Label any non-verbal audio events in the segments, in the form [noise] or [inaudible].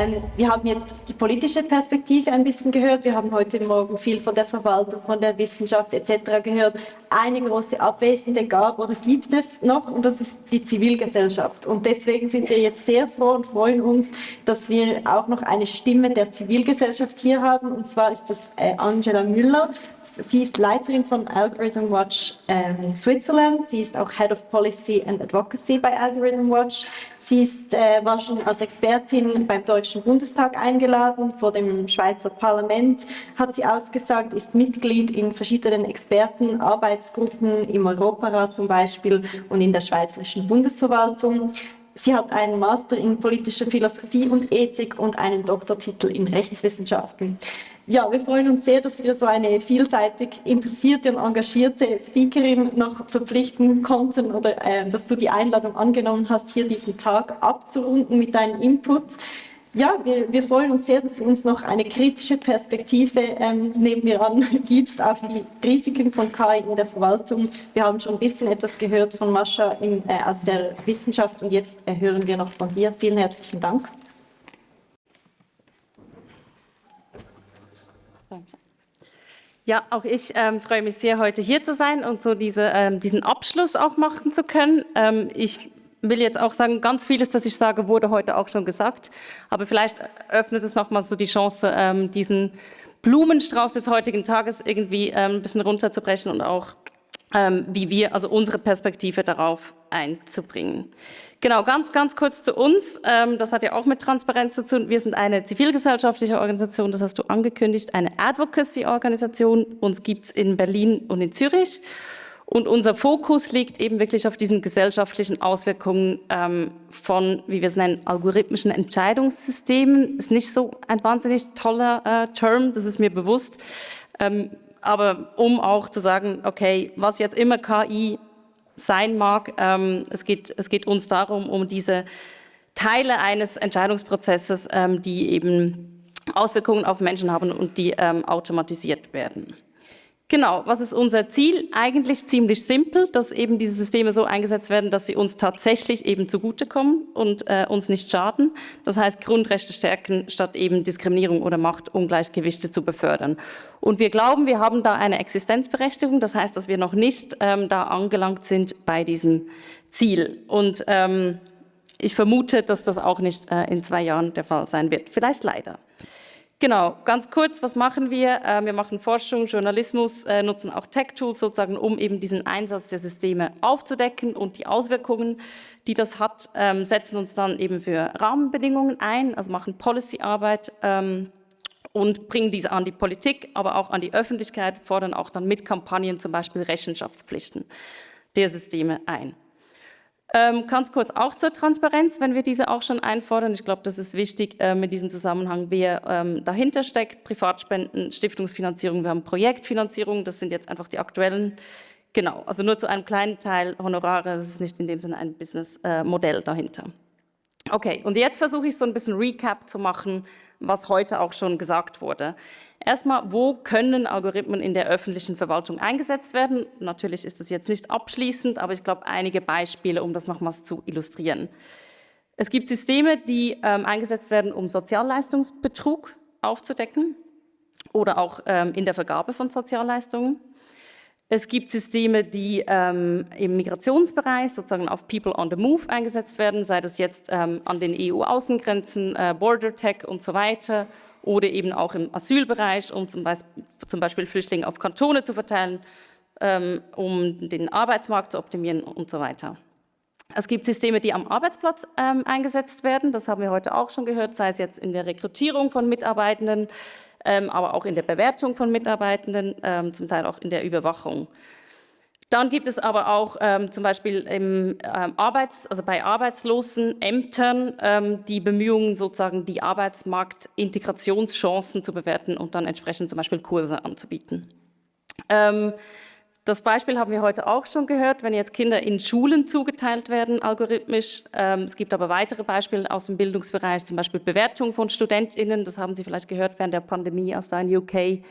Ähm, wir haben jetzt die politische Perspektive ein bisschen gehört. Wir haben heute Morgen viel von der Verwaltung, von der Wissenschaft etc. gehört. Eine große Abwesende gab oder gibt es noch und das ist die Zivilgesellschaft. Und deswegen sind wir jetzt sehr froh und freuen uns, dass wir auch noch eine Stimme der Zivilgesellschaft hier haben. Und zwar ist das äh, Angela Müller. Sie ist Leiterin von Algorithm Watch ähm, Switzerland. Sie ist auch Head of Policy and Advocacy bei Algorithm Watch. Sie ist, äh, war schon als Expertin beim Deutschen Bundestag eingeladen, vor dem Schweizer Parlament hat sie ausgesagt, ist Mitglied in verschiedenen Expertenarbeitsgruppen im Europarat zum Beispiel und in der Schweizerischen Bundesverwaltung. Sie hat einen Master in politischer Philosophie und Ethik und einen Doktortitel in Rechtswissenschaften. Ja, wir freuen uns sehr, dass wir so eine vielseitig interessierte und engagierte Speakerin noch verpflichten konnten oder äh, dass du die Einladung angenommen hast, hier diesen Tag abzurunden mit deinen Inputs. Ja, wir, wir freuen uns sehr, dass du uns noch eine kritische Perspektive ähm, neben mir an [laughs] gibst auf die Risiken von KI in der Verwaltung. Wir haben schon ein bisschen etwas gehört von Mascha in, äh, aus der Wissenschaft und jetzt äh, hören wir noch von dir. Vielen herzlichen Dank. Ja, auch ich ähm, freue mich sehr, heute hier zu sein und so diese, ähm, diesen Abschluss auch machen zu können. Ähm, ich will jetzt auch sagen, ganz vieles, das ich sage, wurde heute auch schon gesagt. Aber vielleicht öffnet es nochmal so die Chance, ähm, diesen Blumenstrauß des heutigen Tages irgendwie ähm, ein bisschen runterzubrechen und auch, wie wir, also unsere Perspektive darauf einzubringen. Genau, ganz, ganz kurz zu uns. Ähm, das hat ja auch mit Transparenz zu tun. Wir sind eine zivilgesellschaftliche Organisation, das hast du angekündigt, eine Advocacy-Organisation. Uns gibt's in Berlin und in Zürich. Und unser Fokus liegt eben wirklich auf diesen gesellschaftlichen Auswirkungen ähm, von, wie wir es nennen, algorithmischen Entscheidungssystemen. Ist nicht so ein wahnsinnig toller äh, Term, das ist mir bewusst. Ähm, aber um auch zu sagen, okay, was jetzt immer KI sein mag. Ähm, es, geht, es geht uns darum, um diese Teile eines Entscheidungsprozesses, ähm, die eben Auswirkungen auf Menschen haben und die ähm, automatisiert werden. Genau, was ist unser Ziel? Eigentlich ziemlich simpel, dass eben diese Systeme so eingesetzt werden, dass sie uns tatsächlich eben zugutekommen und äh, uns nicht schaden. Das heißt, Grundrechte stärken, statt eben Diskriminierung oder Machtungleichgewichte zu befördern. Und wir glauben, wir haben da eine Existenzberechtigung. Das heißt, dass wir noch nicht ähm, da angelangt sind bei diesem Ziel. Und ähm, ich vermute, dass das auch nicht äh, in zwei Jahren der Fall sein wird. Vielleicht leider. Genau, ganz kurz, was machen wir? Ähm, wir machen Forschung, Journalismus, äh, nutzen auch Tech-Tools sozusagen, um eben diesen Einsatz der Systeme aufzudecken und die Auswirkungen, die das hat, ähm, setzen uns dann eben für Rahmenbedingungen ein, also machen Policy-Arbeit ähm, und bringen diese an die Politik, aber auch an die Öffentlichkeit, fordern auch dann mit Kampagnen zum Beispiel Rechenschaftspflichten der Systeme ein. Ähm, ganz kurz auch zur Transparenz, wenn wir diese auch schon einfordern. Ich glaube, das ist wichtig äh, mit diesem Zusammenhang, wer ähm, dahinter steckt. Privatspenden, Stiftungsfinanzierung, wir haben Projektfinanzierung, das sind jetzt einfach die aktuellen. Genau, also nur zu einem kleinen Teil Honorare, das ist nicht in dem Sinne ein Businessmodell äh, dahinter. Okay, und jetzt versuche ich so ein bisschen Recap zu machen, was heute auch schon gesagt wurde. Erstmal, wo können Algorithmen in der öffentlichen Verwaltung eingesetzt werden? Natürlich ist das jetzt nicht abschließend, aber ich glaube, einige Beispiele, um das nochmals zu illustrieren. Es gibt Systeme, die ähm, eingesetzt werden, um Sozialleistungsbetrug aufzudecken oder auch ähm, in der Vergabe von Sozialleistungen. Es gibt Systeme, die ähm, im Migrationsbereich sozusagen auf People on the Move eingesetzt werden, sei das jetzt ähm, an den EU-Außengrenzen, äh, Border Tech und so weiter oder eben auch im Asylbereich, um zum Beispiel, zum Beispiel Flüchtlinge auf Kantone zu verteilen, ähm, um den Arbeitsmarkt zu optimieren und so weiter. Es gibt Systeme, die am Arbeitsplatz ähm, eingesetzt werden, das haben wir heute auch schon gehört, sei es jetzt in der Rekrutierung von Mitarbeitenden, ähm, aber auch in der Bewertung von Mitarbeitenden, ähm, zum Teil auch in der Überwachung. Dann gibt es aber auch ähm, zum Beispiel im, ähm, Arbeits-, also bei arbeitslosen Ämtern ähm, die Bemühungen, sozusagen die Arbeitsmarktintegrationschancen zu bewerten und dann entsprechend zum Beispiel Kurse anzubieten. Ähm, das Beispiel haben wir heute auch schon gehört, wenn jetzt Kinder in Schulen zugeteilt werden, algorithmisch. Ähm, es gibt aber weitere Beispiele aus dem Bildungsbereich, zum Beispiel Bewertung von StudentInnen. Das haben Sie vielleicht gehört während der Pandemie, als da in UK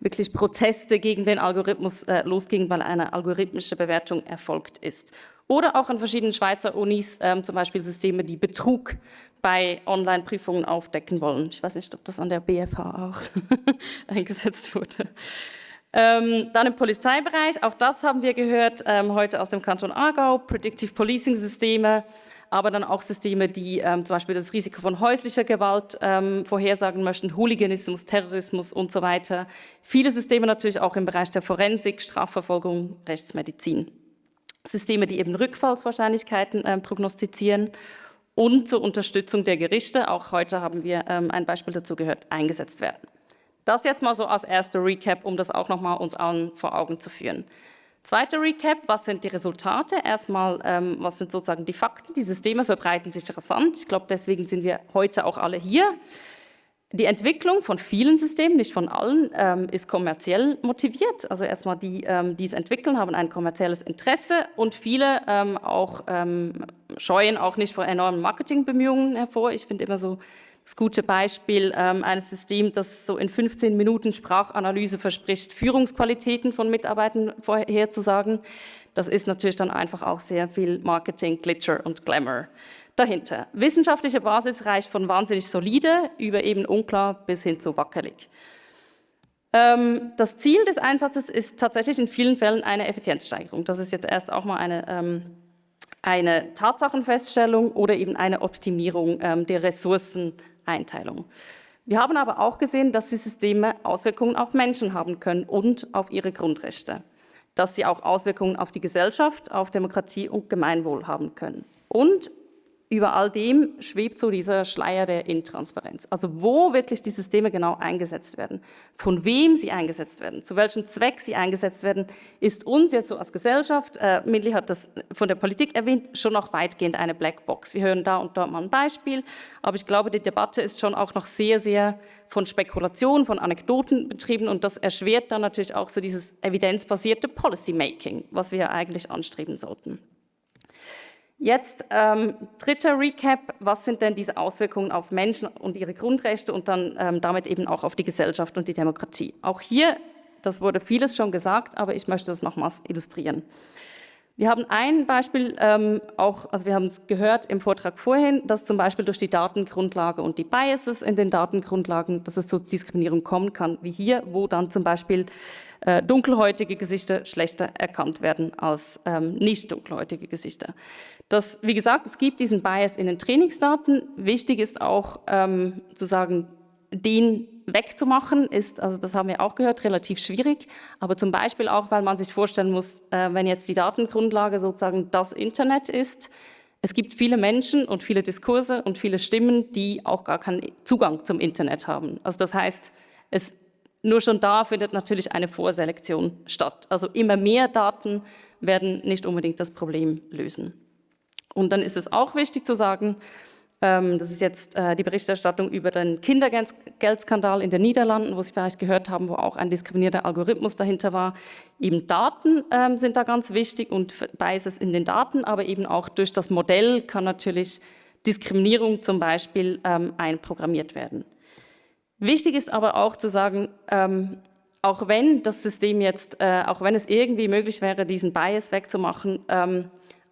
wirklich Proteste gegen den Algorithmus äh, losgingen, weil eine algorithmische Bewertung erfolgt ist. Oder auch an verschiedenen Schweizer Unis, ähm, zum Beispiel Systeme, die Betrug bei Online-Prüfungen aufdecken wollen. Ich weiß nicht, ob das an der BFH auch [laughs] eingesetzt wurde. Ähm, dann im Polizeibereich, auch das haben wir gehört ähm, heute aus dem Kanton Aargau, Predictive Policing Systeme, aber dann auch Systeme, die ähm, zum Beispiel das Risiko von häuslicher Gewalt ähm, vorhersagen möchten, Hooliganismus, Terrorismus und so weiter. Viele Systeme natürlich auch im Bereich der Forensik, Strafverfolgung, Rechtsmedizin. Systeme, die eben Rückfallswahrscheinlichkeiten äh, prognostizieren und zur Unterstützung der Gerichte, auch heute haben wir ähm, ein Beispiel dazu gehört, eingesetzt werden. Das jetzt mal so als erster Recap, um das auch nochmal uns allen vor Augen zu führen. Zweiter Recap, was sind die Resultate? Erstmal, ähm, was sind sozusagen die Fakten? Die Systeme verbreiten sich rasant. Ich glaube, deswegen sind wir heute auch alle hier. Die Entwicklung von vielen Systemen, nicht von allen, ähm, ist kommerziell motiviert. Also erstmal die, ähm, die es entwickeln, haben ein kommerzielles Interesse und viele ähm, auch ähm, scheuen auch nicht vor enormen Marketingbemühungen hervor. Ich finde immer so das gute Beispiel ähm, eines Systems, das so in 15 Minuten Sprachanalyse verspricht, Führungsqualitäten von Mitarbeitern vorherzusagen. Das ist natürlich dann einfach auch sehr viel Marketing, Glitcher und Glamour dahinter. Wissenschaftliche Basis reicht von wahnsinnig solide über eben unklar bis hin zu wackelig. Ähm, das Ziel des Einsatzes ist tatsächlich in vielen Fällen eine Effizienzsteigerung. Das ist jetzt erst auch mal eine, ähm, eine Tatsachenfeststellung oder eben eine Optimierung ähm, der Ressourceneinteilung. Wir haben aber auch gesehen, dass die Systeme Auswirkungen auf Menschen haben können und auf ihre Grundrechte. Dass sie auch Auswirkungen auf die Gesellschaft, auf Demokratie und Gemeinwohl haben können. Und über all dem schwebt so dieser Schleier der Intransparenz. Also wo wirklich die Systeme genau eingesetzt werden, von wem sie eingesetzt werden, zu welchem Zweck sie eingesetzt werden, ist uns jetzt so als Gesellschaft, äh, Mindli hat das von der Politik erwähnt, schon noch weitgehend eine Blackbox. Wir hören da und dort mal ein Beispiel, aber ich glaube, die Debatte ist schon auch noch sehr, sehr von Spekulation, von Anekdoten betrieben und das erschwert dann natürlich auch so dieses evidenzbasierte Policymaking, was wir eigentlich anstreben sollten. Jetzt ähm, dritter Recap, was sind denn diese Auswirkungen auf Menschen und ihre Grundrechte und dann ähm, damit eben auch auf die Gesellschaft und die Demokratie. Auch hier, das wurde vieles schon gesagt, aber ich möchte das nochmals illustrieren. Wir haben ein Beispiel ähm, auch, also wir haben es gehört im Vortrag vorhin, dass zum Beispiel durch die Datengrundlage und die Biases in den Datengrundlagen, dass es zu Diskriminierung kommen kann, wie hier, wo dann zum Beispiel äh, dunkelhäutige Gesichter schlechter erkannt werden als ähm, nicht dunkelhäutige Gesichter. Das, wie gesagt, es gibt diesen Bias in den Trainingsdaten. Wichtig ist auch ähm, zu sagen, den wegzumachen ist, also das haben wir auch gehört, relativ schwierig. Aber zum Beispiel auch, weil man sich vorstellen muss, äh, wenn jetzt die Datengrundlage sozusagen das Internet ist, es gibt viele Menschen und viele Diskurse und viele Stimmen, die auch gar keinen Zugang zum Internet haben. Also das heißt, es, nur schon da findet natürlich eine Vorselektion statt. Also immer mehr Daten werden nicht unbedingt das Problem lösen. Und dann ist es auch wichtig zu sagen, ähm, das ist jetzt äh, die Berichterstattung über den Kindergeldskandal in den Niederlanden, wo Sie vielleicht gehört haben, wo auch ein diskriminierter Algorithmus dahinter war. Eben Daten ähm, sind da ganz wichtig und Biases in den Daten, aber eben auch durch das Modell kann natürlich Diskriminierung zum Beispiel ähm, einprogrammiert werden. Wichtig ist aber auch zu sagen, auch wenn das System jetzt, äh, auch wenn es irgendwie möglich wäre, diesen Bias wegzumachen,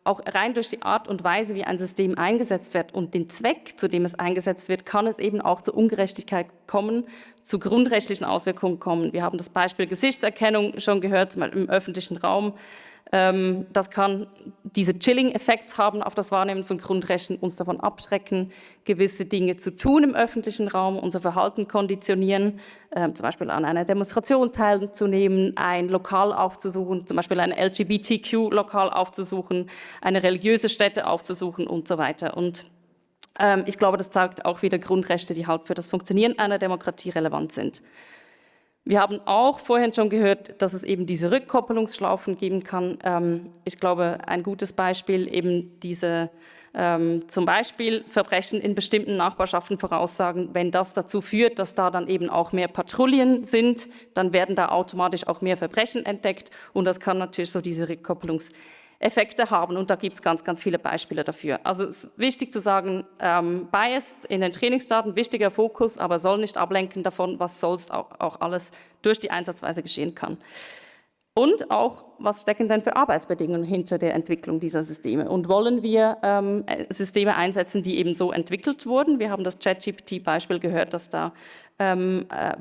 auch rein durch die Art und Weise, wie ein System eingesetzt wird und den Zweck, zu dem es eingesetzt wird, kann es eben auch zu Ungerechtigkeit kommen, zu grundrechtlichen Auswirkungen kommen. Wir haben das Beispiel Gesichtserkennung schon gehört, im öffentlichen Raum. Ähm, das kann diese Chilling-Effekt haben auf das Wahrnehmen von Grundrechten, uns davon abschrecken, gewisse Dinge zu tun im öffentlichen Raum, unser Verhalten konditionieren, ähm, zum Beispiel an einer Demonstration teilzunehmen, ein Lokal aufzusuchen, zum Beispiel ein LGBTQ-Lokal aufzusuchen, eine religiöse Stätte aufzusuchen und so weiter. Und ähm, ich glaube, das zeigt auch wieder Grundrechte, die halt für das Funktionieren einer Demokratie relevant sind. Wir haben auch vorhin schon gehört, dass es eben diese Rückkoppelungsschlaufen geben kann. Ähm, ich glaube, ein gutes Beispiel eben diese ähm, zum Beispiel Verbrechen in bestimmten Nachbarschaften voraussagen, wenn das dazu führt, dass da dann eben auch mehr Patrouillen sind, dann werden da automatisch auch mehr Verbrechen entdeckt und das kann natürlich so diese Rückkoppelungs Effekte haben und da gibt es ganz, ganz viele Beispiele dafür. Also es ist wichtig zu sagen, ähm, Biased in den Trainingsdaten, wichtiger Fokus, aber soll nicht ablenken davon, was sonst auch, auch alles durch die Einsatzweise geschehen kann. Und auch, was stecken denn für Arbeitsbedingungen hinter der Entwicklung dieser Systeme? Und wollen wir ähm, Systeme einsetzen, die eben so entwickelt wurden? Wir haben das ChatGPT-Beispiel gehört, dass da ähm, äh,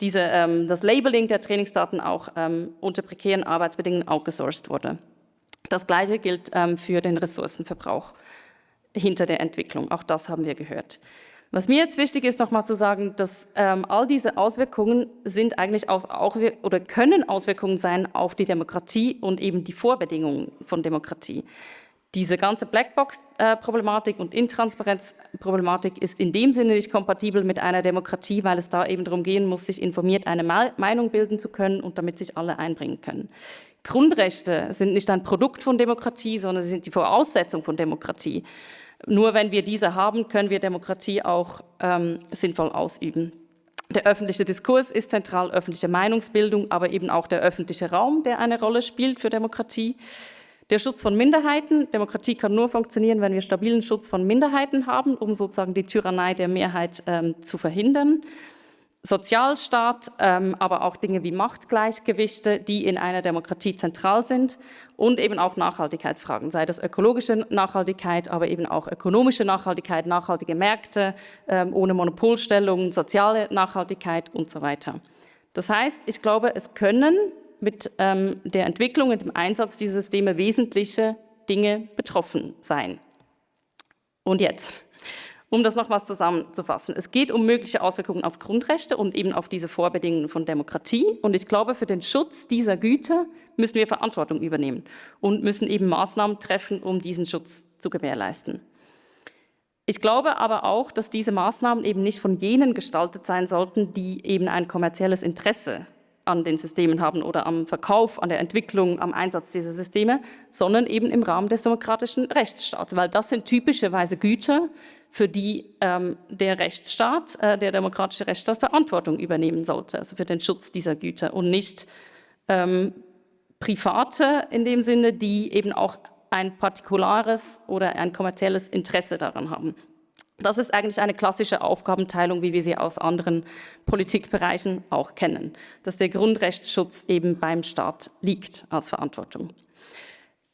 diese, ähm, das Labeling der Trainingsdaten auch ähm, unter prekären Arbeitsbedingungen outgesourced wurde. Das Gleiche gilt ähm, für den Ressourcenverbrauch hinter der Entwicklung. Auch das haben wir gehört. Was mir jetzt wichtig ist, nochmal zu sagen, dass ähm, all diese Auswirkungen sind eigentlich aus, auch, oder können Auswirkungen sein auf die Demokratie und eben die Vorbedingungen von Demokratie. Diese ganze Blackbox-Problematik und Intransparenz-Problematik ist in dem Sinne nicht kompatibel mit einer Demokratie, weil es da eben darum gehen muss, sich informiert eine Meinung bilden zu können und damit sich alle einbringen können. Grundrechte sind nicht ein Produkt von Demokratie, sondern sie sind die Voraussetzung von Demokratie. Nur wenn wir diese haben, können wir Demokratie auch ähm, sinnvoll ausüben. Der öffentliche Diskurs ist zentral, öffentliche Meinungsbildung, aber eben auch der öffentliche Raum, der eine Rolle spielt für Demokratie. Der Schutz von Minderheiten. Demokratie kann nur funktionieren, wenn wir stabilen Schutz von Minderheiten haben, um sozusagen die Tyrannei der Mehrheit ähm, zu verhindern. Sozialstaat, ähm, aber auch Dinge wie Machtgleichgewichte, die in einer Demokratie zentral sind und eben auch Nachhaltigkeitsfragen, sei das ökologische Nachhaltigkeit, aber eben auch ökonomische Nachhaltigkeit, nachhaltige Märkte ähm, ohne Monopolstellung, soziale Nachhaltigkeit und so weiter. Das heißt, ich glaube, es können mit ähm, der Entwicklung und dem Einsatz dieser Systeme wesentliche Dinge betroffen sein. Und jetzt? Um das nochmals zusammenzufassen, es geht um mögliche Auswirkungen auf Grundrechte und eben auf diese Vorbedingungen von Demokratie. Und ich glaube, für den Schutz dieser Güter müssen wir Verantwortung übernehmen und müssen eben Maßnahmen treffen, um diesen Schutz zu gewährleisten. Ich glaube aber auch, dass diese Maßnahmen eben nicht von jenen gestaltet sein sollten, die eben ein kommerzielles Interesse an den Systemen haben oder am Verkauf, an der Entwicklung, am Einsatz dieser Systeme, sondern eben im Rahmen des demokratischen Rechtsstaats, weil das sind typischerweise Güter, für die ähm, der Rechtsstaat, äh, der demokratische Rechtsstaat Verantwortung übernehmen sollte, also für den Schutz dieser Güter und nicht ähm, Private in dem Sinne, die eben auch ein partikulares oder ein kommerzielles Interesse daran haben. Das ist eigentlich eine klassische Aufgabenteilung, wie wir sie aus anderen Politikbereichen auch kennen, dass der Grundrechtsschutz eben beim Staat liegt als Verantwortung.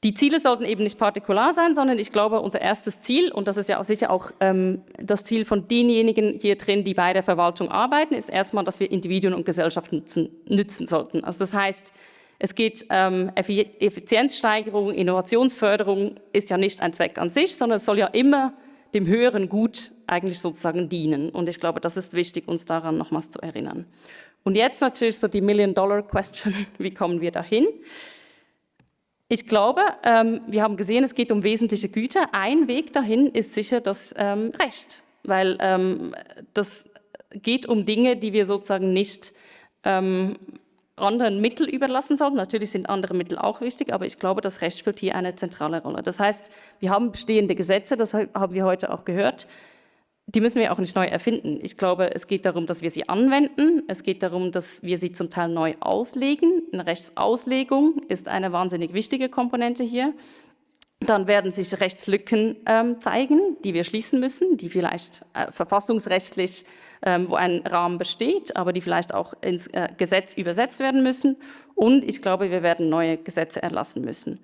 Die Ziele sollten eben nicht partikular sein, sondern ich glaube, unser erstes Ziel, und das ist ja sicher auch ähm, das Ziel von denjenigen hier drin, die bei der Verwaltung arbeiten, ist erstmal, dass wir Individuen und Gesellschaft nutzen, nützen sollten. Also das heißt, es geht ähm, Effizienzsteigerung, Innovationsförderung ist ja nicht ein Zweck an sich, sondern es soll ja immer dem höheren Gut eigentlich sozusagen dienen. Und ich glaube, das ist wichtig, uns daran nochmals zu erinnern. Und jetzt natürlich so die Million-Dollar-Question, [laughs] wie kommen wir dahin? Ich glaube, ähm, wir haben gesehen, es geht um wesentliche Güter. Ein Weg dahin ist sicher das ähm, Recht, weil ähm, das geht um Dinge, die wir sozusagen nicht ähm, anderen Mittel überlassen sollten. Natürlich sind andere Mittel auch wichtig, aber ich glaube, das Recht spielt hier eine zentrale Rolle. Das heißt, wir haben bestehende Gesetze, das haben wir heute auch gehört, die müssen wir auch nicht neu erfinden. Ich glaube, es geht darum, dass wir sie anwenden. Es geht darum, dass wir sie zum Teil neu auslegen. Eine Rechtsauslegung ist eine wahnsinnig wichtige Komponente hier. Dann werden sich Rechtslücken ähm, zeigen, die wir schließen müssen, die vielleicht äh, verfassungsrechtlich, wo ein Rahmen besteht, aber die vielleicht auch ins äh, Gesetz übersetzt werden müssen. Und ich glaube, wir werden neue Gesetze erlassen müssen.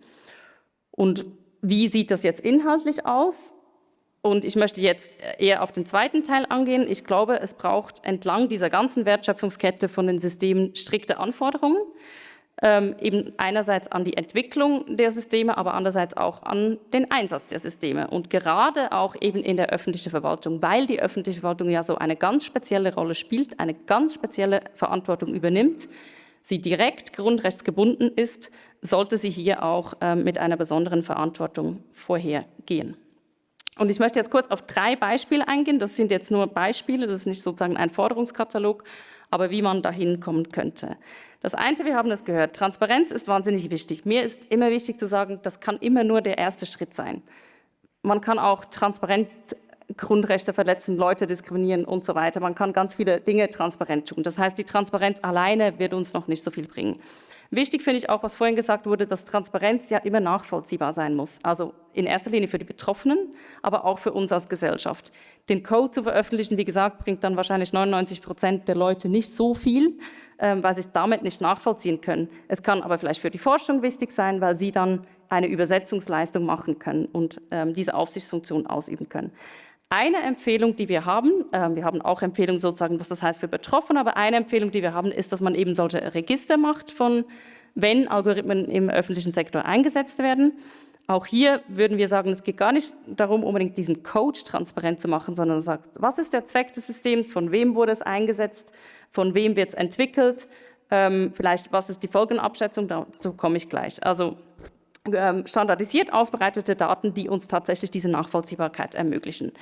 Und wie sieht das jetzt inhaltlich aus? Und ich möchte jetzt eher auf den zweiten Teil angehen. Ich glaube, es braucht entlang dieser ganzen Wertschöpfungskette von den Systemen strikte Anforderungen. Ähm, eben einerseits an die Entwicklung der Systeme, aber andererseits auch an den Einsatz der Systeme. Und gerade auch eben in der öffentlichen Verwaltung, weil die öffentliche Verwaltung ja so eine ganz spezielle Rolle spielt, eine ganz spezielle Verantwortung übernimmt, sie direkt grundrechtsgebunden ist, sollte sie hier auch ähm, mit einer besonderen Verantwortung vorhergehen. Und ich möchte jetzt kurz auf drei Beispiele eingehen. Das sind jetzt nur Beispiele, das ist nicht sozusagen ein Forderungskatalog, aber wie man dahin kommen könnte. Das eine, wir haben das gehört, Transparenz ist wahnsinnig wichtig. Mir ist immer wichtig zu sagen, das kann immer nur der erste Schritt sein. Man kann auch transparent Grundrechte verletzen, Leute diskriminieren und so weiter. Man kann ganz viele Dinge transparent tun. Das heißt, die Transparenz alleine wird uns noch nicht so viel bringen. Wichtig finde ich auch, was vorhin gesagt wurde, dass Transparenz ja immer nachvollziehbar sein muss. Also in erster Linie für die Betroffenen, aber auch für uns als Gesellschaft. Den Code zu veröffentlichen, wie gesagt, bringt dann wahrscheinlich 99 Prozent der Leute nicht so viel, ähm, weil sie es damit nicht nachvollziehen können. Es kann aber vielleicht für die Forschung wichtig sein, weil sie dann eine Übersetzungsleistung machen können und ähm, diese Aufsichtsfunktion ausüben können. Eine Empfehlung, die wir haben, äh, wir haben auch Empfehlungen sozusagen, was das heißt für Betroffene, aber eine Empfehlung, die wir haben, ist, dass man eben solche Register macht von, wenn Algorithmen im öffentlichen Sektor eingesetzt werden. Auch hier würden wir sagen, es geht gar nicht darum, unbedingt diesen Code transparent zu machen, sondern sagt, was ist der Zweck des Systems, von wem wurde es eingesetzt, von wem wird es entwickelt, ähm, vielleicht was ist die Folgenabschätzung, dazu komme ich gleich. Also standardisiert aufbereitete Daten, die uns tatsächlich diese Nachvollziehbarkeit ermöglichen.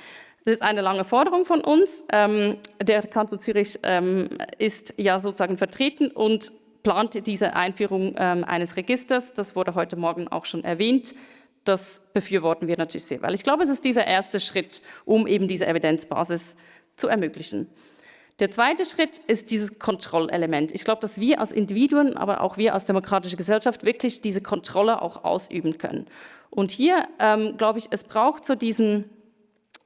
Das ist eine lange Forderung von uns. Ähm, der Kanton Zürich ähm, ist ja sozusagen vertreten und plant diese Einführung eines Registers. Das wurde heute Morgen auch schon erwähnt. Das befürworten wir natürlich sehr, weil ich glaube, es ist dieser erste Schritt, um eben diese Evidenzbasis zu ermöglichen. Der zweite Schritt ist dieses Kontrollelement. Ich glaube, dass wir als Individuen, aber auch wir als demokratische Gesellschaft wirklich diese Kontrolle auch ausüben können. Und hier ähm, glaube ich, es braucht so diesen,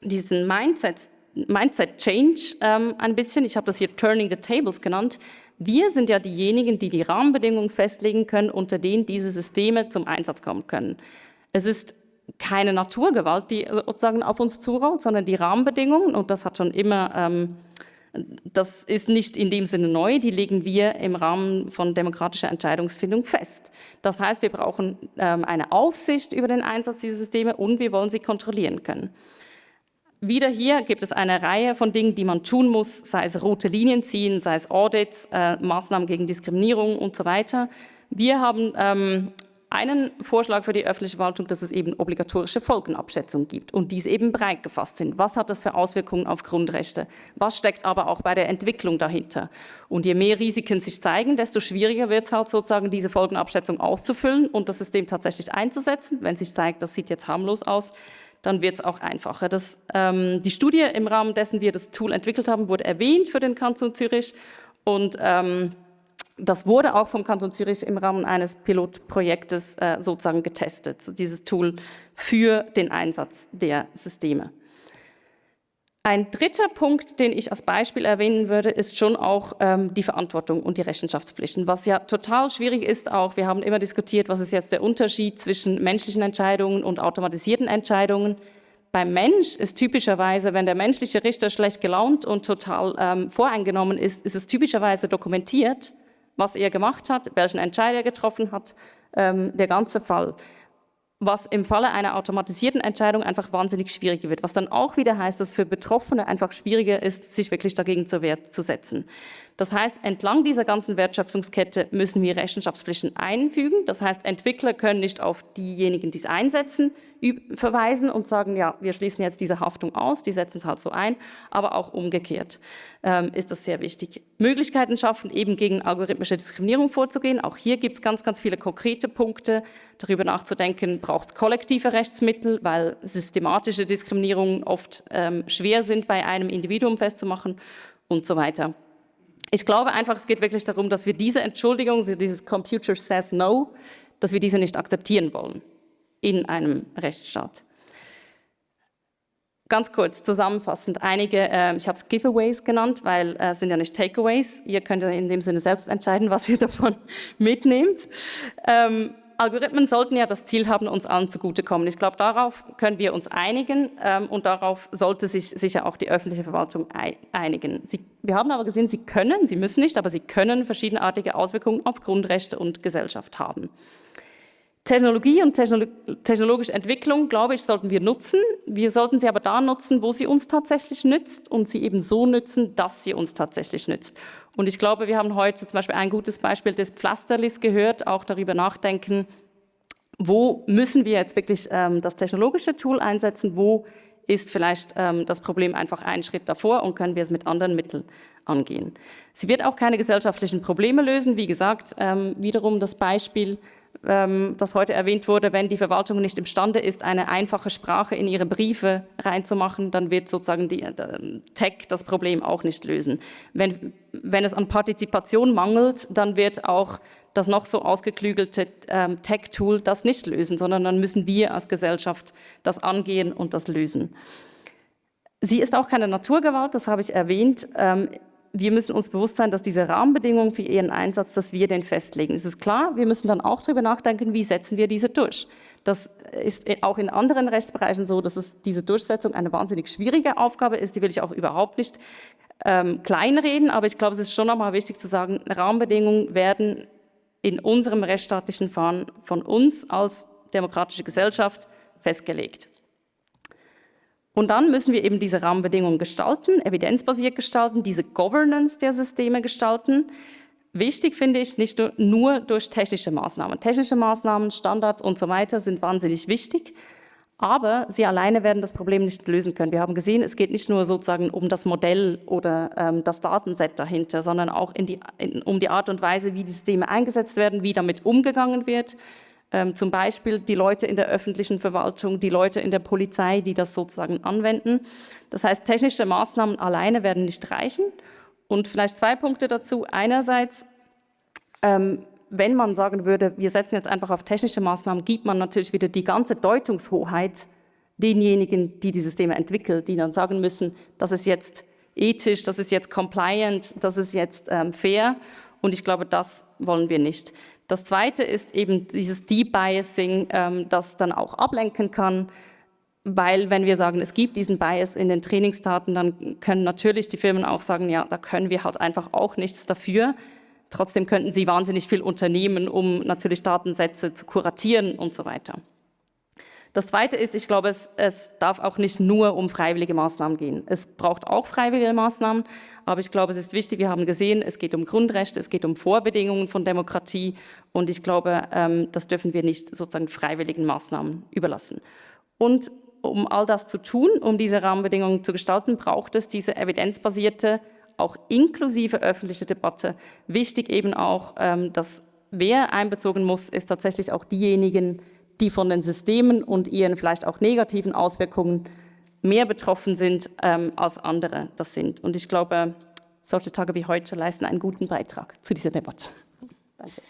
diesen Mindset, Mindset Change ähm, ein bisschen. Ich habe das hier Turning the Tables genannt. Wir sind ja diejenigen, die die Rahmenbedingungen festlegen können, unter denen diese Systeme zum Einsatz kommen können. Es ist keine Naturgewalt, die sozusagen auf uns zurollt, sondern die Rahmenbedingungen, und das hat schon immer ähm, das ist nicht in dem Sinne neu, die legen wir im Rahmen von demokratischer Entscheidungsfindung fest. Das heißt, wir brauchen ähm, eine Aufsicht über den Einsatz dieser Systeme und wir wollen sie kontrollieren können. Wieder hier gibt es eine Reihe von Dingen, die man tun muss, sei es rote Linien ziehen, sei es Audits, äh, Maßnahmen gegen Diskriminierung und so weiter. Wir haben ähm, einen Vorschlag für die öffentliche Verwaltung, dass es eben obligatorische Folgenabschätzungen gibt und diese eben breit gefasst sind. Was hat das für Auswirkungen auf Grundrechte? Was steckt aber auch bei der Entwicklung dahinter? Und je mehr Risiken sich zeigen, desto schwieriger wird es halt sozusagen, diese Folgenabschätzung auszufüllen und das System tatsächlich einzusetzen. Wenn sich zeigt, das sieht jetzt harmlos aus, dann wird es auch einfacher. Das, ähm, die Studie im Rahmen dessen wir das Tool entwickelt haben, wurde erwähnt für den Kanton Zürich und ähm, das wurde auch vom Kanton Zürich im Rahmen eines Pilotprojektes äh, sozusagen getestet, dieses Tool für den Einsatz der Systeme. Ein dritter Punkt, den ich als Beispiel erwähnen würde, ist schon auch ähm, die Verantwortung und die Rechenschaftspflichten, was ja total schwierig ist auch. Wir haben immer diskutiert, was ist jetzt der Unterschied zwischen menschlichen Entscheidungen und automatisierten Entscheidungen. Beim Mensch ist typischerweise, wenn der menschliche Richter schlecht gelaunt und total ähm, voreingenommen ist, ist es typischerweise dokumentiert was er gemacht hat, welchen Entscheid er getroffen hat, ähm, der ganze Fall. Was im Falle einer automatisierten Entscheidung einfach wahnsinnig schwierig wird, was dann auch wieder heißt, dass für Betroffene einfach schwieriger ist, sich wirklich dagegen zur zu setzen. Das heißt, entlang dieser ganzen Wertschöpfungskette müssen wir Rechenschaftspflichten einfügen. Das heißt, Entwickler können nicht auf diejenigen, die es einsetzen, verweisen und sagen, ja, wir schließen jetzt diese Haftung aus, die setzen es halt so ein, aber auch umgekehrt ähm, ist das sehr wichtig. Möglichkeiten schaffen, eben gegen algorithmische Diskriminierung vorzugehen. Auch hier gibt es ganz, ganz viele konkrete Punkte. Darüber nachzudenken, braucht es kollektive Rechtsmittel, weil systematische Diskriminierungen oft ähm, schwer sind, bei einem Individuum festzumachen und so weiter. Ich glaube einfach, es geht wirklich darum, dass wir diese Entschuldigung, dieses Computer says no, dass wir diese nicht akzeptieren wollen in einem Rechtsstaat. Ganz kurz zusammenfassend, einige, äh, ich habe es Giveaways genannt, weil es äh, sind ja nicht Takeaways. Ihr könnt ja in dem Sinne selbst entscheiden, was ihr [laughs] davon mitnehmt. Ähm, Algorithmen sollten ja das Ziel haben, uns allen zugutekommen. Ich glaube, darauf können wir uns einigen ähm, und darauf sollte sich sicher auch die öffentliche Verwaltung einigen. Sie, wir haben aber gesehen, sie können, sie müssen nicht, aber sie können verschiedenartige Auswirkungen auf Grundrechte und Gesellschaft haben. Technologie und technologische Entwicklung, glaube ich, sollten wir nutzen. Wir sollten sie aber da nutzen, wo sie uns tatsächlich nützt und sie eben so nützen, dass sie uns tatsächlich nützt. Und ich glaube, wir haben heute zum Beispiel ein gutes Beispiel des Pflasterlis gehört, auch darüber nachdenken, wo müssen wir jetzt wirklich ähm, das technologische Tool einsetzen, wo ist vielleicht ähm, das Problem einfach einen Schritt davor und können wir es mit anderen Mitteln angehen. Sie wird auch keine gesellschaftlichen Probleme lösen. Wie gesagt, ähm, wiederum das Beispiel, das heute erwähnt wurde, wenn die Verwaltung nicht imstande ist, eine einfache Sprache in ihre Briefe reinzumachen, dann wird sozusagen die äh, Tech das Problem auch nicht lösen. Wenn, wenn es an Partizipation mangelt, dann wird auch das noch so ausgeklügelte ähm, Tech-Tool das nicht lösen, sondern dann müssen wir als Gesellschaft das angehen und das lösen. Sie ist auch keine Naturgewalt, das habe ich erwähnt. Ähm, wir müssen uns bewusst sein, dass diese Rahmenbedingungen für ihren Einsatz, dass wir den festlegen. Es ist klar, wir müssen dann auch darüber nachdenken, wie setzen wir diese durch. Das ist auch in anderen Rechtsbereichen so, dass es diese Durchsetzung eine wahnsinnig schwierige Aufgabe ist. Die will ich auch überhaupt nicht ähm, kleinreden, aber ich glaube, es ist schon nochmal wichtig zu sagen, Rahmenbedingungen werden in unserem rechtsstaatlichen Fahren von uns als demokratische Gesellschaft festgelegt. Und dann müssen wir eben diese Rahmenbedingungen gestalten, evidenzbasiert gestalten, diese Governance der Systeme gestalten. Wichtig finde ich nicht nur durch technische Maßnahmen. Technische Maßnahmen, Standards und so weiter sind wahnsinnig wichtig, aber sie alleine werden das Problem nicht lösen können. Wir haben gesehen, es geht nicht nur sozusagen um das Modell oder ähm, das Datenset dahinter, sondern auch in die, in, um die Art und Weise, wie die Systeme eingesetzt werden, wie damit umgegangen wird, ähm, zum Beispiel die Leute in der öffentlichen Verwaltung, die Leute in der Polizei, die das sozusagen anwenden. Das heißt, technische Maßnahmen alleine werden nicht reichen. Und vielleicht zwei Punkte dazu. Einerseits, ähm, wenn man sagen würde, wir setzen jetzt einfach auf technische Maßnahmen, gibt man natürlich wieder die ganze Deutungshoheit denjenigen, die die Systeme entwickeln, die dann sagen müssen, das ist jetzt ethisch, das ist jetzt compliant, das ist jetzt ähm, fair. Und ich glaube, das wollen wir nicht. Das Zweite ist eben dieses Debiasing, ähm, das dann auch ablenken kann, weil wenn wir sagen, es gibt diesen Bias in den Trainingsdaten, dann können natürlich die Firmen auch sagen, ja, da können wir halt einfach auch nichts dafür. Trotzdem könnten sie wahnsinnig viel unternehmen, um natürlich Datensätze zu kuratieren und so weiter. Das Zweite ist, ich glaube, es, es, darf auch nicht nur um freiwillige Maßnahmen gehen. Es braucht auch freiwillige Maßnahmen, aber ich glaube, es ist wichtig, wir haben gesehen, es geht um Grundrechte, es geht um Vorbedingungen von Demokratie und ich glaube, ähm, das dürfen wir nicht sozusagen freiwilligen Maßnahmen überlassen. Und um all das zu tun, um diese Rahmenbedingungen zu gestalten, braucht es diese evidenzbasierte, auch inklusive öffentliche Debatte. Wichtig eben auch, ähm, dass wer einbezogen muss, ist tatsächlich auch diejenigen, die von den Systemen und ihren vielleicht auch negativen Auswirkungen mehr betroffen sind ähm, als andere das sind. Und ich glaube, solche Tage wie heute leisten einen guten Beitrag zu dieser Debatte. Danke.